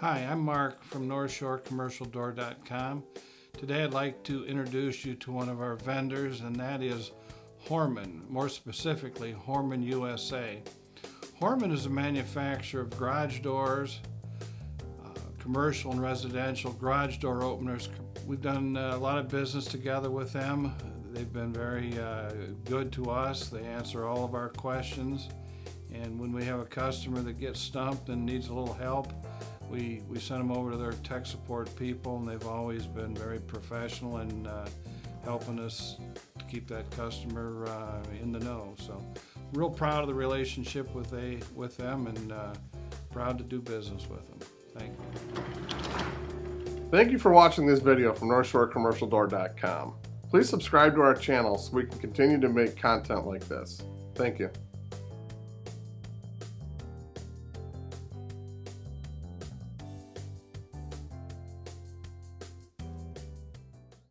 Hi, I'm Mark from NorthshoreCommercialDoor.com. Today I'd like to introduce you to one of our vendors and that is Hörmann, more specifically Hörmann USA. Hörmann is a manufacturer of garage doors, uh, commercial and residential garage door openers. We've done uh, a lot of business together with them. They've been very uh, good to us. They answer all of our questions. And when we have a customer that gets stumped and needs a little help, we, we send them over to their tech support people and they've always been very professional in uh, helping us to keep that customer uh, in the know. So real proud of the relationship with, they, with them and uh, proud to do business with them. Thank you. Thank you for watching this video from NorthshoreCommercialDoor.com. Please subscribe to our channel so we can continue to make content like this. Thank you.